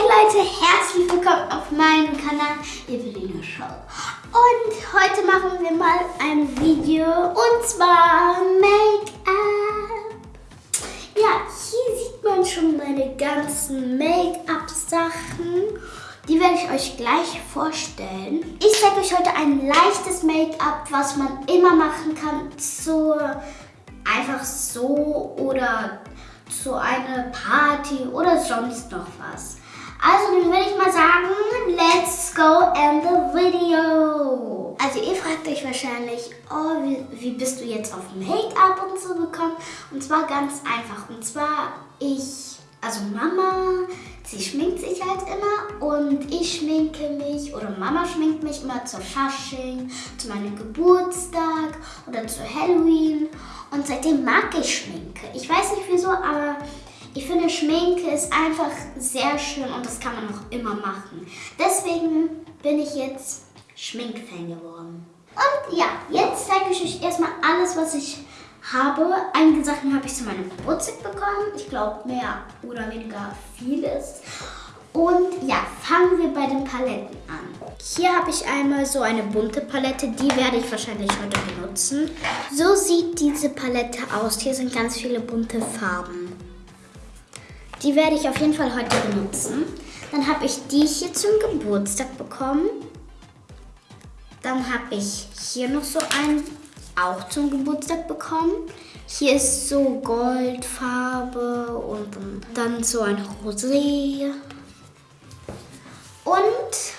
Leute, herzlich willkommen auf meinem Kanal Eveline Show. Und heute machen wir mal ein Video und zwar Make-up. Ja, hier sieht man schon meine ganzen Make-up-Sachen. Die werde ich euch gleich vorstellen. Ich zeige euch heute ein leichtes Make-up, was man immer machen kann. So einfach so oder zu einer Party oder sonst noch was. Also dann würde ich mal sagen, let's go in the video. Also ihr fragt euch wahrscheinlich, oh, wie, wie bist du jetzt auf Make-up und so gekommen? Und zwar ganz einfach. Und zwar ich, also Mama, sie schminkt sich halt immer und ich schminke mich oder Mama schminkt mich immer zur Fasching, zu meinem Geburtstag oder zu Halloween. Und seitdem mag ich Schminke. Ich weiß nicht wieso, aber ich finde, Schminke ist einfach sehr schön und das kann man auch immer machen. Deswegen bin ich jetzt Schminkfan geworden. Und ja, jetzt zeige ich euch erstmal alles, was ich habe. Einige Sachen habe ich zu meinem Geburtstag bekommen. Ich glaube, mehr oder weniger vieles. Und ja, fangen wir bei den Paletten an. Hier habe ich einmal so eine bunte Palette, die werde ich wahrscheinlich heute benutzen. So sieht diese Palette aus. Hier sind ganz viele bunte Farben. Die werde ich auf jeden Fall heute benutzen. Dann habe ich die hier zum Geburtstag bekommen. Dann habe ich hier noch so einen auch zum Geburtstag bekommen. Hier ist so Goldfarbe und dann so ein Rosé. Und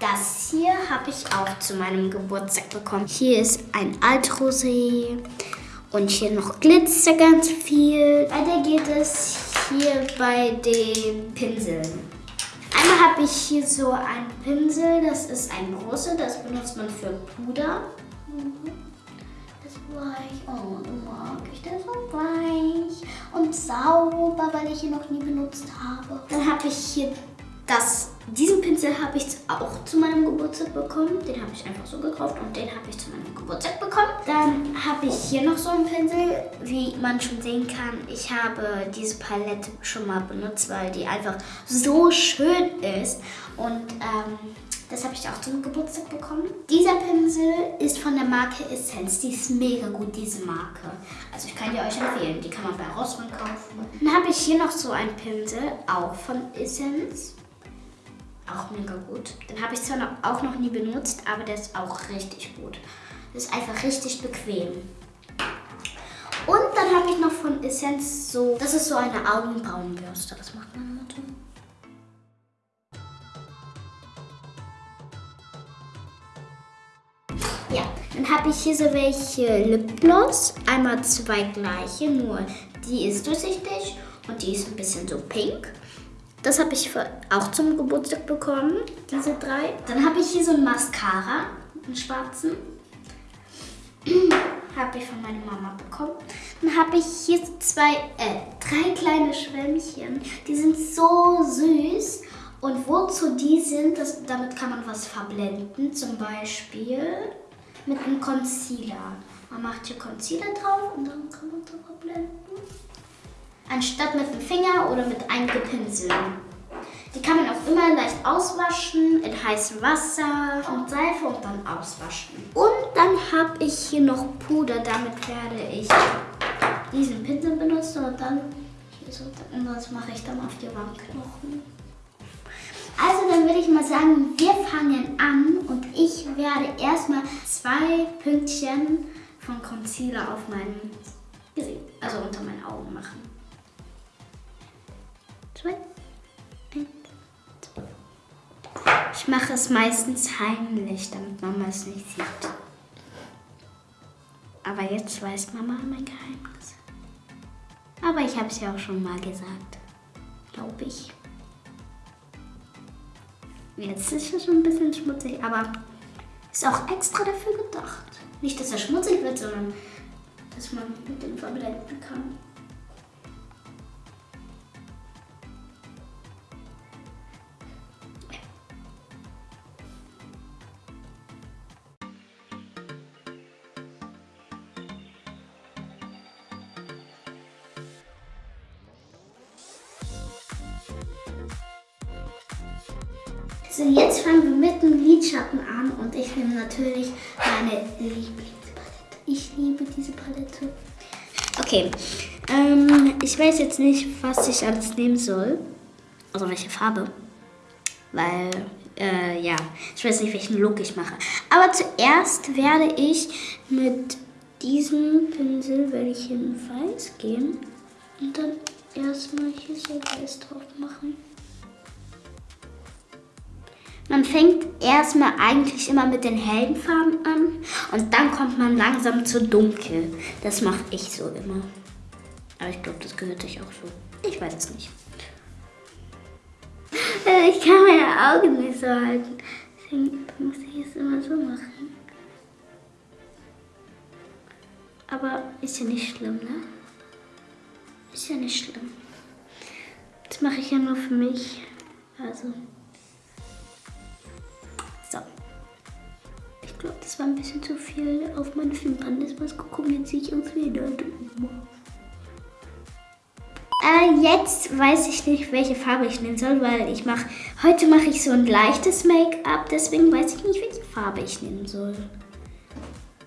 das hier habe ich auch zu meinem Geburtstag bekommen. Hier ist ein Altrosé. Und hier noch Glitzer ganz viel. Weiter geht es hier bei den Pinseln. Einmal habe ich hier so einen Pinsel, das ist ein großer, das benutzt man für Puder. Das ist weich, oh, mag ich das so weich und sauber, weil ich ihn noch nie benutzt habe. Dann habe ich hier das, diesen Pinsel habe ich auch zu meinem Geburtstag bekommen. Den habe ich einfach so gekauft und den habe ich zu meinem Geburtstag habe ich hier noch so einen Pinsel. Wie man schon sehen kann, ich habe diese Palette schon mal benutzt, weil die einfach so schön ist. Und ähm, das habe ich auch zum Geburtstag bekommen. Dieser Pinsel ist von der Marke Essence. Die ist mega gut, diese Marke. Also ich kann die euch empfehlen. Die kann man bei Rossmann kaufen. Dann habe ich hier noch so einen Pinsel, auch von Essence. Auch mega gut. Den habe ich zwar noch, auch noch nie benutzt, aber der ist auch richtig gut. Das ist einfach richtig bequem. Und dann habe ich noch von Essence so, das ist so eine Augenbrauenbürste. Was macht meine Mutter? Ja, dann habe ich hier so welche Lipgloss. Einmal zwei gleiche, nur die ist durchsichtig und die ist ein bisschen so pink. Das habe ich auch zum Geburtstag bekommen, diese drei. Dann habe ich hier so ein Mascara, einen schwarzen. habe ich von meiner Mama bekommen. Dann habe ich hier zwei, äh, drei kleine Schwämmchen. Die sind so süß. Und wozu die sind, das, damit kann man was verblenden. Zum Beispiel mit einem Concealer. Man macht hier Concealer drauf und dann kann man so verblenden anstatt mit dem Finger oder mit einem Gepinsel. Die kann man auch immer leicht auswaschen in heißem Wasser und Seife und dann auswaschen. Und dann habe ich hier noch Puder. Damit werde ich diesen Pinsel benutzen und dann hier so, und das mache ich dann auf die Wangenknochen. Also dann würde ich mal sagen, wir fangen an und ich werde erstmal zwei Pünktchen von Concealer auf meinem Gesicht, also unter meinen Augen machen zwei, Ich mache es meistens heimlich, damit Mama es nicht sieht. Aber jetzt weiß Mama mein Geheimnis. Aber ich habe es ja auch schon mal gesagt. Glaube ich. Jetzt ist es schon ein bisschen schmutzig, aber ist auch extra dafür gedacht. Nicht, dass er schmutzig wird, sondern dass man mit dem verblenden kann. So, jetzt fangen wir mit dem Lidschatten an und ich nehme natürlich meine Lieblingspalette. Ich liebe diese Palette. Okay, ähm, ich weiß jetzt nicht, was ich alles nehmen soll. Also welche Farbe. Weil, äh, ja, ich weiß nicht, welchen Look ich mache. Aber zuerst werde ich mit diesem Pinsel, werde ich in Weiß gehen und dann erstmal hier so Weiß drauf machen. Man fängt erstmal eigentlich immer mit den hellen Farben an und dann kommt man langsam zu dunkel. Das mache ich so immer. Aber ich glaube, das gehört sich auch so. Ich weiß es nicht. Äh, ich kann meine Augen nicht so halten. Deswegen muss ich es immer so machen. Aber ist ja nicht schlimm, ne? Ist ja nicht schlimm. Das mache ich ja nur für mich. Also. Glaube, das war ein bisschen zu viel auf meine Wimpern. Das was gucken, jetzt sehe ich uns wieder. Äh, jetzt weiß ich nicht, welche Farbe ich nehmen soll, weil ich mache, heute mache ich so ein leichtes Make-up, deswegen weiß ich nicht, welche Farbe ich nehmen soll.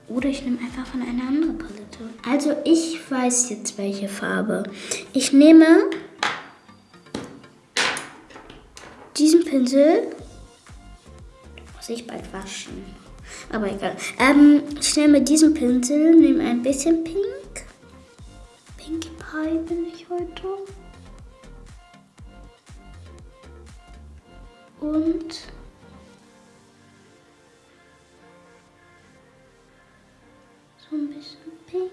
Oder ich nehme einfach von einer anderen Palette. Also ich weiß jetzt, welche Farbe. Ich nehme diesen Pinsel ich bald waschen. Aber egal. Ähm, ich nehme diesen Pinsel, nehme ein bisschen Pink. Pinkie Pie bin ich heute. Und so ein bisschen Pink.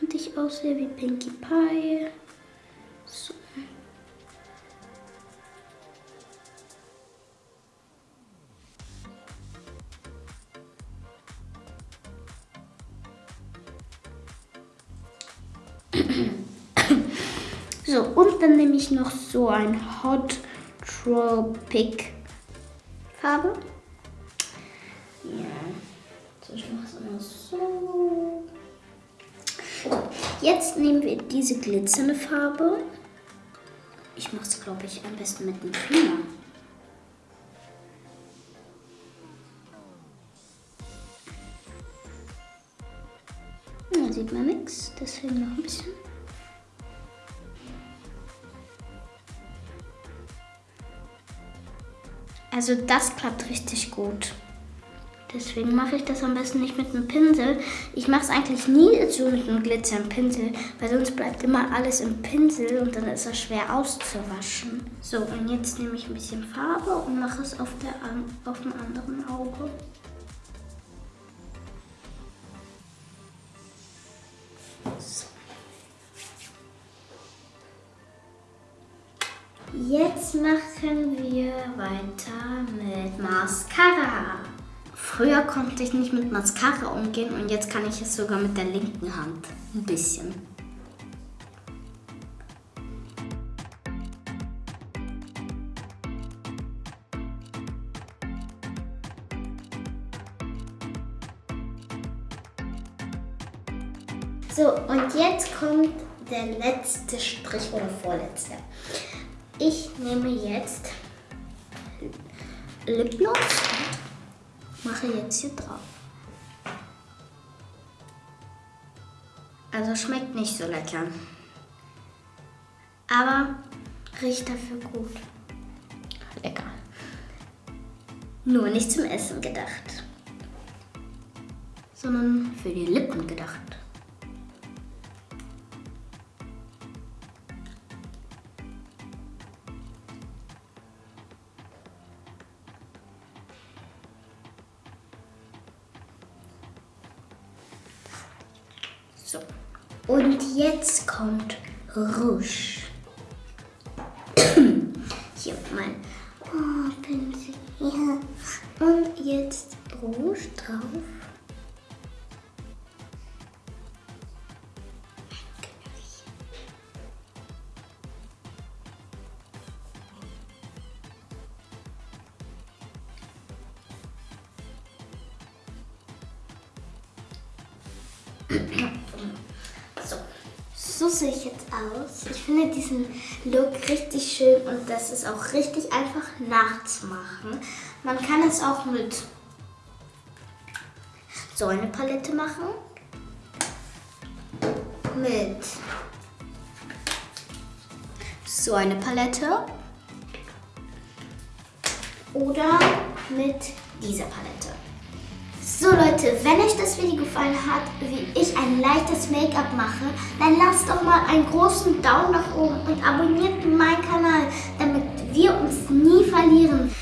Und ich aussehe wie Pinkie Pie. So. So, und dann nehme ich noch so ein Hot Tropic Farbe. Ja, so, ich mache es immer so. Jetzt nehmen wir diese glitzernde Farbe. Ich mache es, glaube ich, am besten mit dem Finger. Deswegen noch ein bisschen. Also das klappt richtig gut. Deswegen mache ich das am besten nicht mit einem Pinsel. Ich mache es eigentlich nie so mit einem glitzernden Pinsel, weil sonst bleibt immer alles im Pinsel und dann ist es schwer auszuwaschen. So, und jetzt nehme ich ein bisschen Farbe und mache es auf, der, auf dem anderen Auge. So. Jetzt machen wir weiter mit Mascara. Früher konnte ich nicht mit Mascara umgehen und jetzt kann ich es sogar mit der linken Hand. Ein bisschen. So, und jetzt kommt der letzte Strich oder vorletzte. Ich nehme jetzt Lipgloss und mache jetzt hier drauf. Also schmeckt nicht so lecker. Aber riecht dafür gut. Lecker. Nur nicht zum Essen gedacht, sondern für die Lippen gedacht. So. Und jetzt kommt Rouge. Hier mein oh, Pinsel. Ja. Und jetzt Rouge drauf. So. so sehe ich jetzt aus. Ich finde diesen Look richtig schön und das ist auch richtig einfach nachzumachen. Man kann es auch mit so eine Palette machen. Mit so eine Palette. Oder mit dieser Palette. So Leute, wenn euch das Video gefallen hat, wie ich ein leichtes Make-up mache, dann lasst doch mal einen großen Daumen nach oben und abonniert meinen Kanal, damit wir uns nie verlieren.